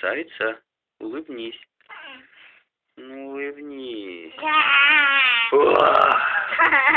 красавица, улыбнись. Ну, улыбнись.